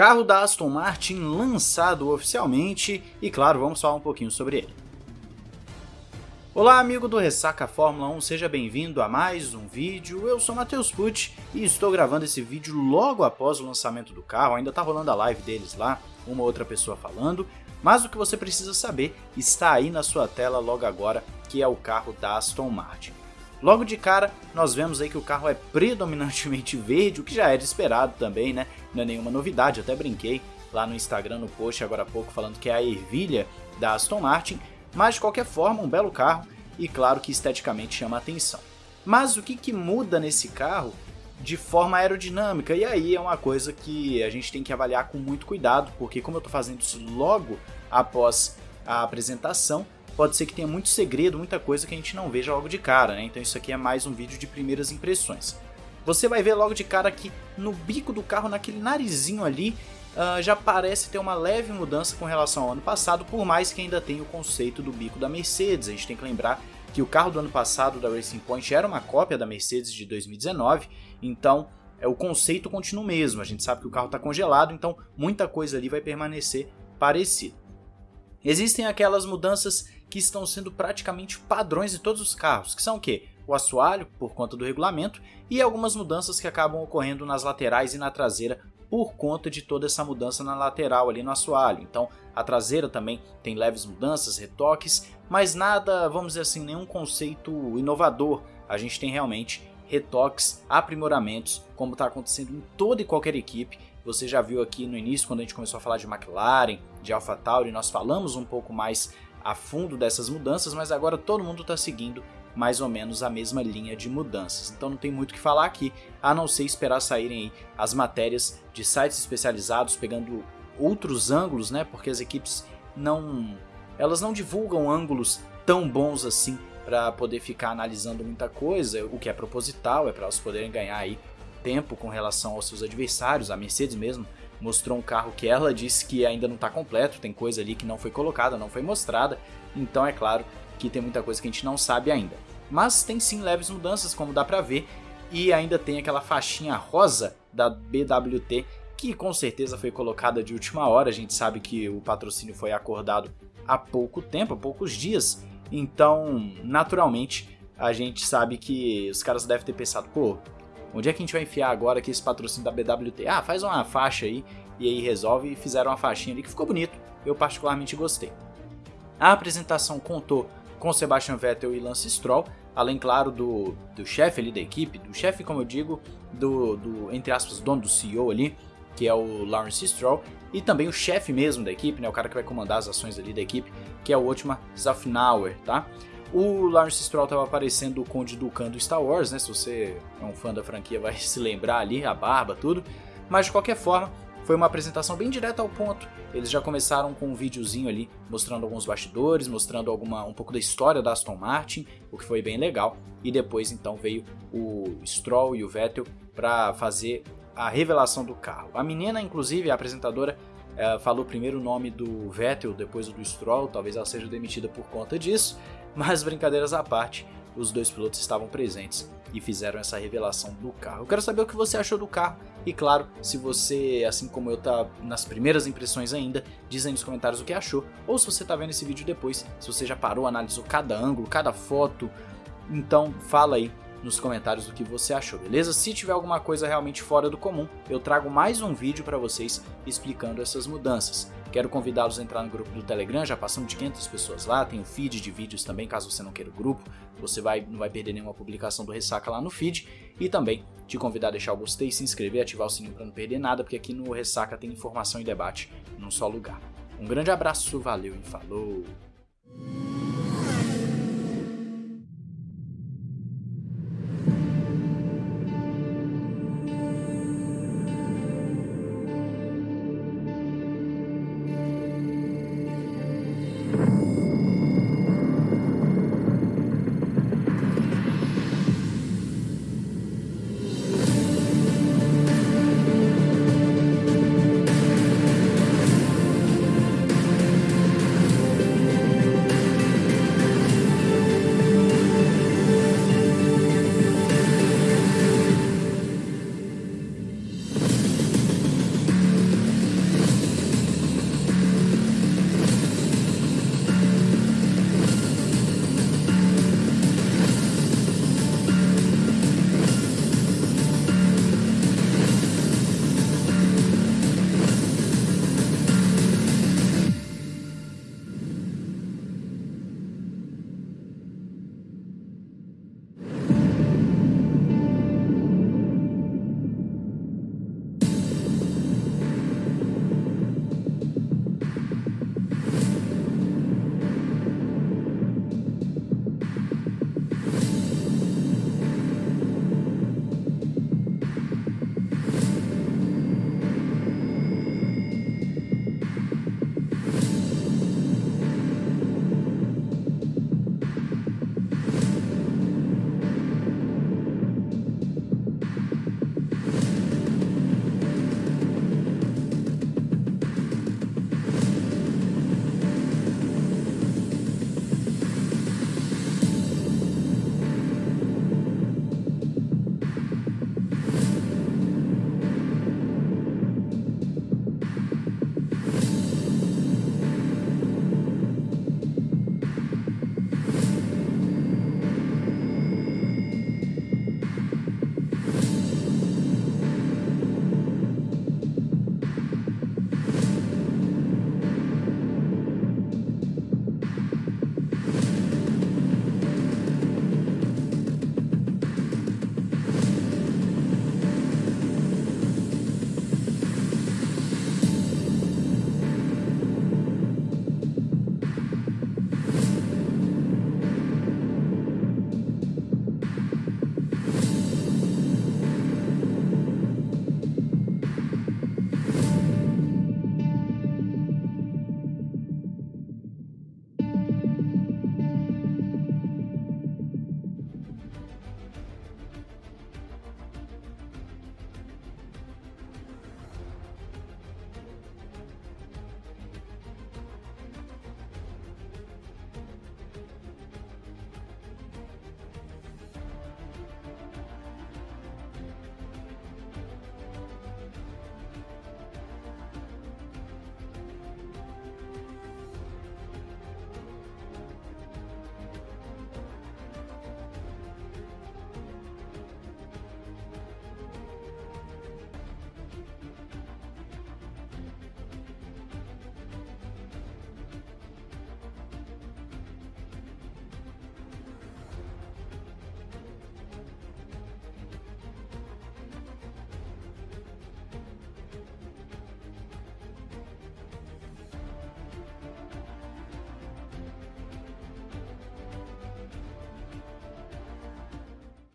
Carro da Aston Martin lançado oficialmente e claro, vamos falar um pouquinho sobre ele. Olá amigo do Ressaca Fórmula 1, seja bem-vindo a mais um vídeo, eu sou Matheus Pucci e estou gravando esse vídeo logo após o lançamento do carro, ainda tá rolando a live deles lá, uma outra pessoa falando, mas o que você precisa saber está aí na sua tela logo agora, que é o carro da Aston Martin. Logo de cara, nós vemos aí que o carro é predominantemente verde, o que já era esperado também, né? Não é nenhuma novidade, até brinquei lá no Instagram, no post agora há pouco, falando que é a ervilha da Aston Martin, mas de qualquer forma, um belo carro e claro que esteticamente chama atenção. Mas o que, que muda nesse carro de forma aerodinâmica? E aí é uma coisa que a gente tem que avaliar com muito cuidado, porque como eu estou fazendo isso logo após a apresentação, pode ser que tenha muito segredo, muita coisa que a gente não veja logo de cara, né? Então isso aqui é mais um vídeo de primeiras impressões. Você vai ver logo de cara que no bico do carro, naquele narizinho ali, uh, já parece ter uma leve mudança com relação ao ano passado, por mais que ainda tenha o conceito do bico da Mercedes. A gente tem que lembrar que o carro do ano passado da Racing Point era uma cópia da Mercedes de 2019, então é, o conceito continua o mesmo. A gente sabe que o carro está congelado, então muita coisa ali vai permanecer parecida. Existem aquelas mudanças que estão sendo praticamente padrões de todos os carros, que são o quê? O assoalho, por conta do regulamento, e algumas mudanças que acabam ocorrendo nas laterais e na traseira por conta de toda essa mudança na lateral ali no assoalho. Então a traseira também tem leves mudanças, retoques, mas nada, vamos dizer assim, nenhum conceito inovador. A gente tem realmente retoques, aprimoramentos, como está acontecendo em toda e qualquer equipe. Você já viu aqui no início, quando a gente começou a falar de McLaren, de AlphaTauri, nós falamos um pouco mais a fundo dessas mudanças, mas agora todo mundo está seguindo mais ou menos a mesma linha de mudanças. Então não tem muito o que falar aqui, a não ser esperar saírem as matérias de sites especializados pegando outros ângulos, né? Porque as equipes não elas não divulgam ângulos tão bons assim para poder ficar analisando muita coisa, o que é proposital, é para elas poderem ganhar aí tempo com relação aos seus adversários. A Mercedes mesmo mostrou um carro que ela disse que ainda não está completo, tem coisa ali que não foi colocada, não foi mostrada, então é claro que tem muita coisa que a gente não sabe ainda. Mas tem sim leves mudanças, como dá pra ver, e ainda tem aquela faixinha rosa da BWT, que com certeza foi colocada de última hora, a gente sabe que o patrocínio foi acordado há pouco tempo, há poucos dias, então naturalmente a gente sabe que os caras devem ter pensado, pô, Onde é que a gente vai enfiar agora aqui esse patrocínio da BWT? Ah, faz uma faixa aí e aí resolve e fizeram uma faixinha ali que ficou bonito. Eu particularmente gostei. A apresentação contou com Sebastian Vettel e Lance Stroll, além, claro, do, do chefe ali da equipe, do chefe, como eu digo, do, do, entre aspas, dono do CEO ali, que é o Lawrence Stroll, e também o chefe mesmo da equipe, né, o cara que vai comandar as ações ali da equipe, que é o Otmar Zafnauer, tá? O Lawrence Stroll estava aparecendo o Conde Dukan do Star Wars, né? Se você é um fã da franquia vai se lembrar ali, a barba, tudo. Mas de qualquer forma, foi uma apresentação bem direta ao ponto. Eles já começaram com um videozinho ali mostrando alguns bastidores, mostrando alguma um pouco da história da Aston Martin, o que foi bem legal. E depois então veio o Stroll e o Vettel para fazer a revelação do carro. A menina, inclusive, a apresentadora, é, falou primeiro o nome do Vettel, depois o do Stroll, talvez ela seja demitida por conta disso. Mas brincadeiras à parte, os dois pilotos estavam presentes e fizeram essa revelação do carro. Eu quero saber o que você achou do carro e claro, se você, assim como eu, tá nas primeiras impressões ainda, diz aí nos comentários o que achou, ou se você tá vendo esse vídeo depois, se você já parou, analisou cada ângulo, cada foto, então fala aí nos comentários o que você achou, beleza? Se tiver alguma coisa realmente fora do comum, eu trago mais um vídeo para vocês explicando essas mudanças. Quero convidá-los a entrar no grupo do Telegram, já passamos de 500 pessoas lá, tem o feed de vídeos também, caso você não queira o grupo, você vai, não vai perder nenhuma publicação do Ressaca lá no feed, e também te convidar a deixar o gostei, se inscrever, ativar o sininho para não perder nada, porque aqui no Ressaca tem informação e debate num só lugar. Um grande abraço, valeu e falou!